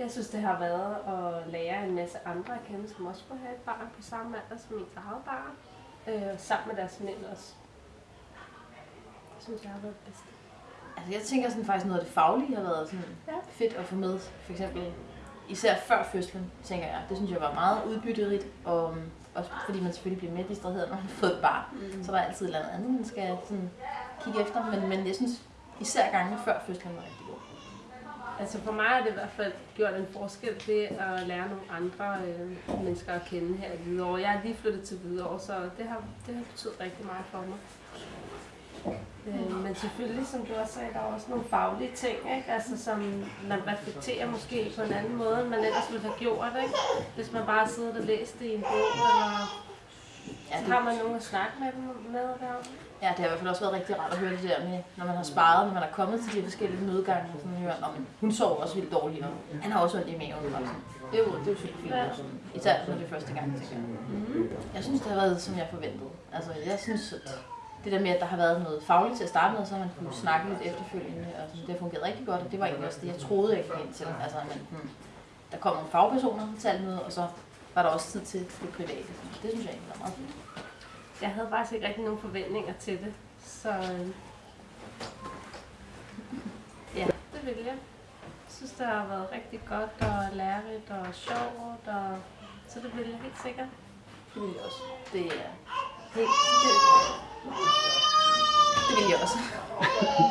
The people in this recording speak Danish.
Jeg synes, det har været at lære en masse andre at kende, som også skulle have et barn på samme alder som ens eget barn. Øh, sammen med deres mænd også. Det synes jeg har været det bedste. Altså jeg tænker sådan faktisk noget af det faglige har været sådan Ja. fedt at få med. For eksempel især før fødslen, tænker jeg. Det synes jeg var meget udbytterigt. Og um, også fordi man selvfølgelig bliver mere distraheret, når man har fået et barn. Mm. Så er der altid et eller andet andet, man skal sådan kigge efter. Men, men jeg synes især gangene før fødslen var rigtig god. Altså for mig har det i hvert fald gjort en forskel, det at lære nogle andre øh, mennesker at kende her i Hvidovre. Jeg er lige flyttet til Hvidovre, så det har, det har betydet rigtig meget for mig. Øh, men selvfølgelig, som du også sagde, der er også nogle faglige ting, ikke? Altså, som man reflekterer måske på en anden måde, end man ellers ville have gjort. Ikke? Hvis man bare sidder og læser det i en bog, eller Ja, har man nogen at snakke med dem med der. Ja, det har i hvert fald også været rigtig rart at høre det der med, når man har sparet, når man er kommet til de forskellige mødegange, og sådan hører, om hun sover også vildt dårligt, og han har også ondt i maven. Og sådan. Det er jo, det er jo fint. Ja. Især når det er første gang, tænker jeg. Jeg synes, det har været, som jeg forventede. Altså, jeg synes, at det der med, at der har været noget fagligt til at starte med, så man kunne snakke lidt efterfølgende, og sådan, det har fungeret rigtig godt, og det var egentlig også det, jeg troede, jeg gik ind til. Altså, at man, hmm, der kom nogle fagpersoner til alt møde, og så var der også tid til det private. Det synes jeg egentlig var meget fint. Jeg havde faktisk ikke rigtig nogen forventninger til det, så øh, ja, det vil jeg. Jeg synes, det har været rigtig godt og lærerigt og sjovt, og, så det vil jeg helt sikkert. Det vil jeg også. Det er helt... Det, det vil jeg også.